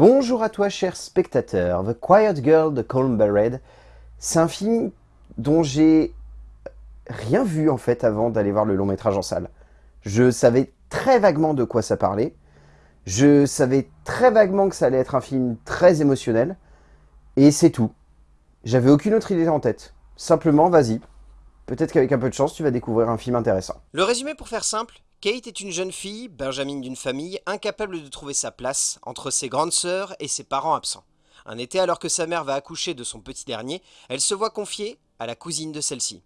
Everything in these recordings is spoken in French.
Bonjour à toi cher spectateur, The Quiet Girl de Colm Red. C'est un film dont j'ai rien vu en fait avant d'aller voir le long métrage en salle. Je savais très vaguement de quoi ça parlait, je savais très vaguement que ça allait être un film très émotionnel, et c'est tout. J'avais aucune autre idée en tête. Simplement, vas-y. Peut-être qu'avec un peu de chance, tu vas découvrir un film intéressant. Le résumé pour faire simple, Kate est une jeune fille, Benjamin d'une famille, incapable de trouver sa place entre ses grandes sœurs et ses parents absents. Un été, alors que sa mère va accoucher de son petit dernier, elle se voit confier à la cousine de celle-ci.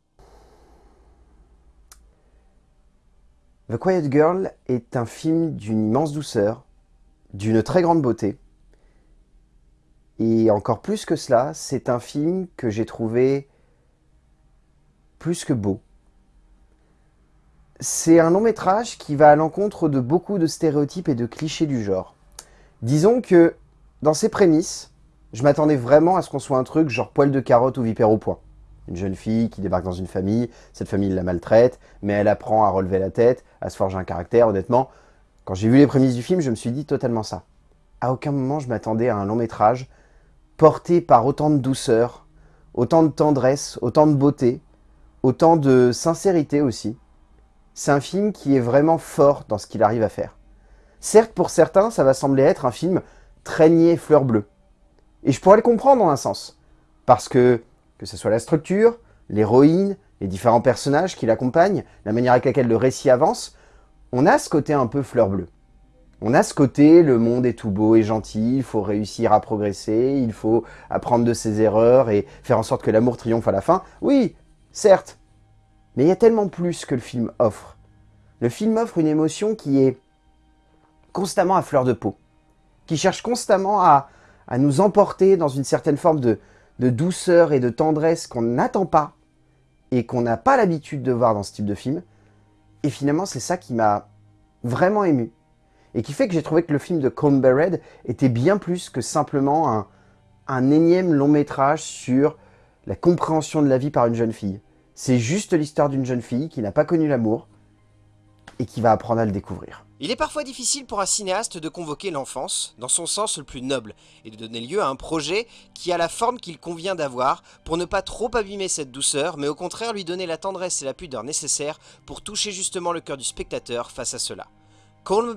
The Quiet Girl est un film d'une immense douceur, d'une très grande beauté. Et encore plus que cela, c'est un film que j'ai trouvé plus que beau c'est un long métrage qui va à l'encontre de beaucoup de stéréotypes et de clichés du genre. Disons que, dans ses prémices, je m'attendais vraiment à ce qu'on soit un truc genre poil de carotte ou vipère au poing. Une jeune fille qui débarque dans une famille, cette famille la maltraite, mais elle apprend à relever la tête, à se forger un caractère, honnêtement. Quand j'ai vu les prémices du film, je me suis dit totalement ça. À aucun moment je m'attendais à un long métrage porté par autant de douceur, autant de tendresse, autant de beauté, autant de sincérité aussi c'est un film qui est vraiment fort dans ce qu'il arrive à faire. Certes, pour certains, ça va sembler être un film traîné fleur bleue. Et je pourrais le comprendre en un sens. Parce que, que ce soit la structure, l'héroïne, les différents personnages qui l'accompagnent, la manière avec laquelle le récit avance, on a ce côté un peu fleur bleue. On a ce côté, le monde est tout beau et gentil, il faut réussir à progresser, il faut apprendre de ses erreurs et faire en sorte que l'amour triomphe à la fin. Oui, certes, mais il y a tellement plus que le film offre. Le film offre une émotion qui est constamment à fleur de peau, qui cherche constamment à, nous emporter dans une certaine forme de, douceur et de tendresse qu'on n'attend pas et qu'on n'a pas l'habitude de voir dans ce type de film. Et finalement, c'est ça qui m'a vraiment ému. Et qui fait que j'ai trouvé que le film de Colm était bien plus que simplement un énième long métrage sur la compréhension de la vie par une jeune fille. C'est juste l'histoire d'une jeune fille qui n'a pas connu l'amour et qui va apprendre à le découvrir. Il est parfois difficile pour un cinéaste de convoquer l'enfance, dans son sens le plus noble, et de donner lieu à un projet qui a la forme qu'il convient d'avoir, pour ne pas trop abîmer cette douceur, mais au contraire lui donner la tendresse et la pudeur nécessaires pour toucher justement le cœur du spectateur face à cela. Colm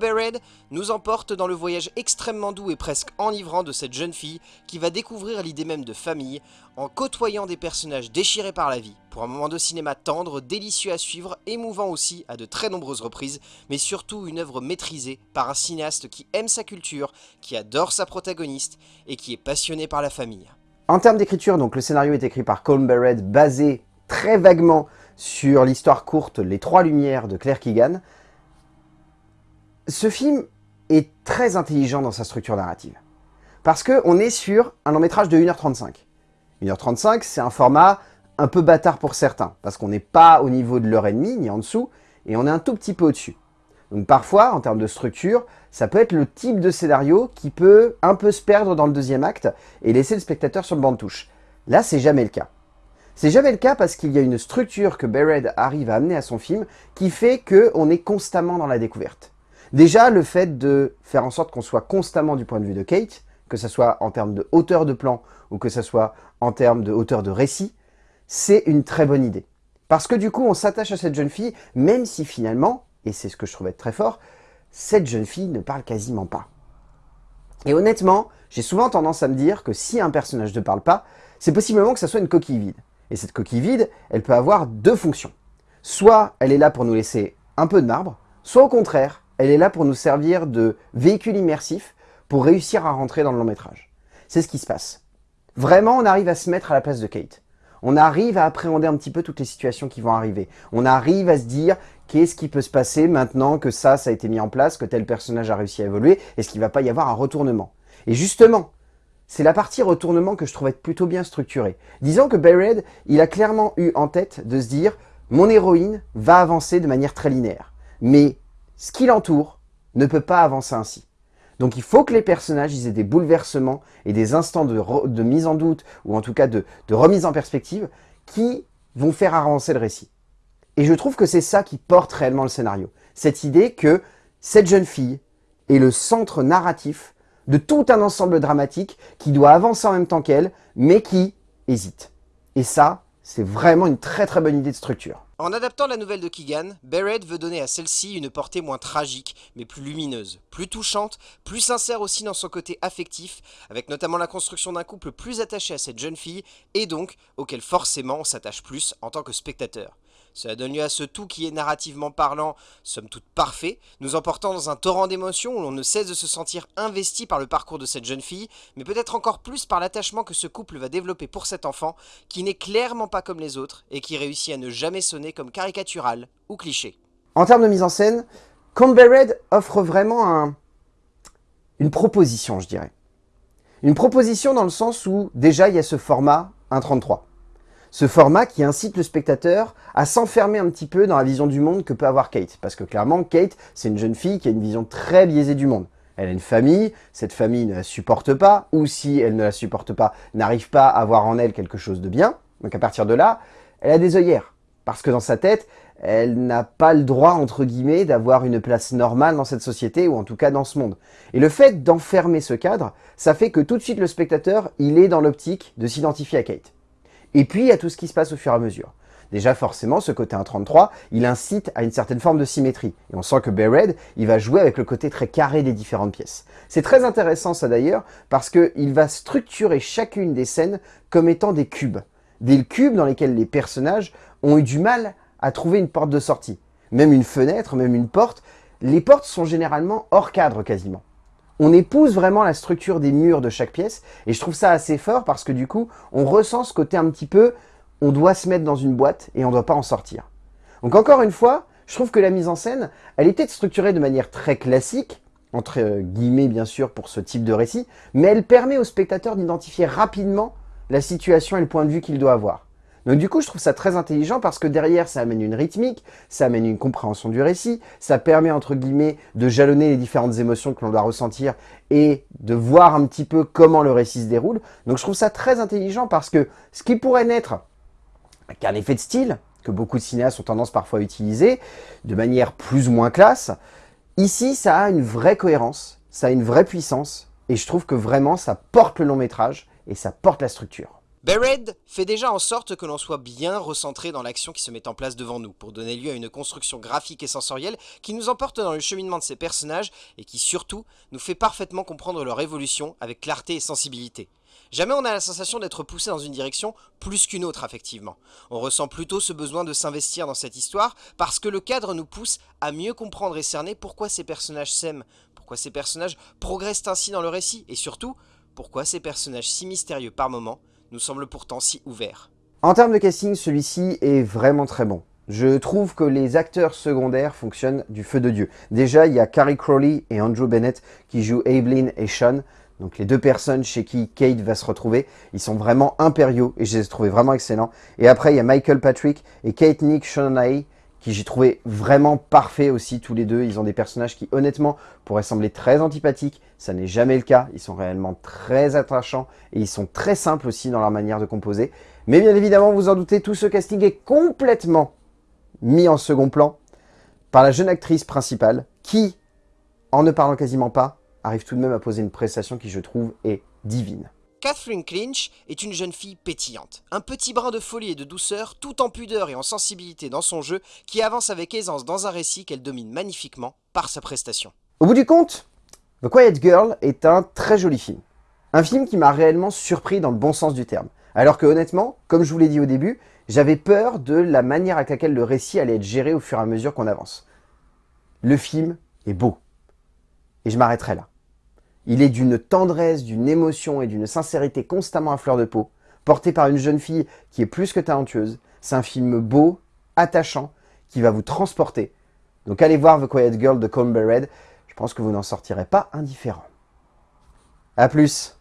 nous emporte dans le voyage extrêmement doux et presque enivrant de cette jeune fille qui va découvrir l'idée même de famille en côtoyant des personnages déchirés par la vie, pour un moment de cinéma tendre, délicieux à suivre, émouvant aussi à de très nombreuses reprises, mais surtout une œuvre maîtrisée par un cinéaste qui aime sa culture, qui adore sa protagoniste et qui est passionné par la famille. En termes d'écriture, donc le scénario est écrit par Colm Bered, basé très vaguement sur l'histoire courte Les Trois Lumières de Claire Keegan, ce film est très intelligent dans sa structure narrative. Parce qu'on est sur un long métrage de 1h35. 1h35, c'est un format un peu bâtard pour certains, parce qu'on n'est pas au niveau de l'heure et demie, ni en dessous, et on est un tout petit peu au-dessus. Donc parfois, en termes de structure, ça peut être le type de scénario qui peut un peu se perdre dans le deuxième acte et laisser le spectateur sur le banc de touche. Là, c'est jamais le cas. C'est jamais le cas parce qu'il y a une structure que Bered arrive à amener à son film qui fait qu'on est constamment dans la découverte. Déjà, le fait de faire en sorte qu'on soit constamment du point de vue de Kate, que ce soit en termes de hauteur de plan ou que ce soit en termes de hauteur de récit, c'est une très bonne idée. Parce que du coup, on s'attache à cette jeune fille, même si finalement, et c'est ce que je trouvais très fort, cette jeune fille ne parle quasiment pas. Et honnêtement, j'ai souvent tendance à me dire que si un personnage ne parle pas, c'est possiblement que ça soit une coquille vide. Et cette coquille vide, elle peut avoir deux fonctions. Soit elle est là pour nous laisser un peu de marbre, soit au contraire, elle est là pour nous servir de véhicule immersif pour réussir à rentrer dans le long métrage. C'est ce qui se passe. Vraiment, on arrive à se mettre à la place de Kate. On arrive à appréhender un petit peu toutes les situations qui vont arriver. On arrive à se dire qu'est-ce qui peut se passer maintenant que ça, ça a été mis en place, que tel personnage a réussi à évoluer, est-ce qu'il va pas y avoir un retournement? Et justement, c'est la partie retournement que je trouve être plutôt bien structurée. Disons que Bayred, il a clairement eu en tête de se dire « mon héroïne va avancer de manière très linéaire ». Mais ce qui l'entoure ne peut pas avancer ainsi. Donc il faut que les personnages aient des bouleversements et des instants de, mise en doute, ou en tout cas de, remise en perspective, qui vont faire avancer le récit. Et je trouve que c'est ça qui porte réellement le scénario. Cette idée que cette jeune fille est le centre narratif de tout un ensemble dramatique qui doit avancer en même temps qu'elle, mais qui hésite. Et ça, c'est vraiment une très très bonne idée de structure. En adaptant la nouvelle de Keegan, Barrett veut donner à celle-ci une portée moins tragique, mais plus lumineuse, plus touchante, plus sincère aussi dans son côté affectif, avec notamment la construction d'un couple plus attaché à cette jeune fille, et donc auquel forcément on s'attache plus en tant que spectateur. Cela donne lieu à ce tout qui est narrativement parlant, somme toute parfait, nous emportant dans un torrent d'émotions où l'on ne cesse de se sentir investi par le parcours de cette jeune fille, mais peut-être encore plus par l'attachement que ce couple va développer pour cet enfant, qui n'est clairement pas comme les autres, et qui réussit à ne jamais sonner comme caricatural ou cliché. En termes de mise en scène, Campbell Red offre vraiment une proposition, je dirais. Une proposition dans le sens où, déjà, il y a ce format 1.33. Ce format qui incite le spectateur à s'enfermer un petit peu dans la vision du monde que peut avoir Kate. Parce que clairement, Kate, c'est une jeune fille qui a une vision très biaisée du monde. Elle a une famille, cette famille ne la supporte pas, ou si elle ne la supporte pas, n'arrive pas à voir en elle quelque chose de bien. Donc à partir de là, elle a des œillères. Parce que dans sa tête, elle n'a pas le droit, entre guillemets, d'avoir une place normale dans cette société, ou en tout cas dans ce monde. Et le fait d'enfermer ce cadre, ça fait que tout de suite le spectateur, il est dans l'optique de s'identifier à Kate. Et puis, a tout ce qui se passe au fur et à mesure. Déjà, forcément, ce côté 1.33, il incite à une certaine forme de symétrie. Et on sent que Red, il va jouer avec le côté très carré des différentes pièces. C'est très intéressant ça d'ailleurs, parce qu'il va structurer chacune des scènes comme étant des cubes. Des cubes dans lesquels les personnages ont eu du mal à trouver une porte de sortie. Même une fenêtre, même une porte, les portes sont généralement hors cadre quasiment on épouse vraiment la structure des murs de chaque pièce, et je trouve ça assez fort parce que du coup, on ressent ce côté un petit peu, on doit se mettre dans une boîte et on ne doit pas en sortir. Donc encore une fois, je trouve que la mise en scène, elle était structurée de manière très classique, entre guillemets bien sûr pour ce type de récit, mais elle permet au spectateur d'identifier rapidement la situation et le point de vue qu'il doit avoir. Donc du coup, je trouve ça très intelligent parce que derrière, ça amène une rythmique, ça amène une compréhension du récit, ça permet, entre guillemets, de jalonner les différentes émotions que l'on doit ressentir et de voir un petit peu comment le récit se déroule. Donc je trouve ça très intelligent parce que ce qui pourrait n'être qu'un effet de style, que beaucoup de cinéastes ont tendance parfois à utiliser, de manière plus ou moins classe, ici, ça a une vraie cohérence, ça a une vraie puissance, et je trouve que vraiment, ça porte le long métrage et ça porte la structure. Bered fait déjà en sorte que l'on soit bien recentré dans l'action qui se met en place devant nous, pour donner lieu à une construction graphique et sensorielle qui nous emporte dans le cheminement de ces personnages et qui surtout nous fait parfaitement comprendre leur évolution avec clarté et sensibilité. Jamais on a la sensation d'être poussé dans une direction plus qu'une autre affectivement. On ressent plutôt ce besoin de s'investir dans cette histoire parce que le cadre nous pousse à mieux comprendre et cerner pourquoi ces personnages s'aiment, pourquoi ces personnages progressent ainsi dans le récit et surtout pourquoi ces personnages si mystérieux par moments nous semble pourtant si ouvert. En termes de casting, celui-ci est vraiment très bon. Je trouve que les acteurs secondaires fonctionnent du feu de Dieu. Déjà, il y a Carrie Crowley et Andrew Bennett qui jouent Aiblinn et Sean. Donc les deux personnes chez qui Kate va se retrouver, ils sont vraiment impériaux et je les ai trouvés vraiment excellents. Et après, il y a Michael Patrick et Kate Nick Shonai qui j'ai trouvé vraiment parfait aussi tous les deux. Ils ont des personnages qui honnêtement pourraient sembler très antipathiques, ça n'est jamais le cas. Ils sont réellement très attachants et ils sont très simples aussi dans leur manière de composer. Mais bien évidemment, vous en doutez, tout ce casting est complètement mis en second plan par la jeune actrice principale qui, en ne parlant quasiment pas, arrive tout de même à poser une prestation qui je trouve est divine. Catherine Clinch est une jeune fille pétillante, un petit brin de folie et de douceur, tout en pudeur et en sensibilité dans son jeu, qui avance avec aisance dans un récit qu'elle domine magnifiquement par sa prestation. Au bout du compte, The Quiet Girl est un très joli film. Un film qui m'a réellement surpris dans le bon sens du terme. Alors que honnêtement, comme je vous l'ai dit au début, j'avais peur de la manière avec laquelle le récit allait être géré au fur et à mesure qu'on avance. Le film est beau. Et je m'arrêterai là. Il est d'une tendresse, d'une émotion et d'une sincérité constamment à fleur de peau, porté par une jeune fille qui est plus que talentueuse. C'est un film beau, attachant, qui va vous transporter. Donc allez voir The Quiet Girl de Colm je pense que vous n'en sortirez pas indifférent. A plus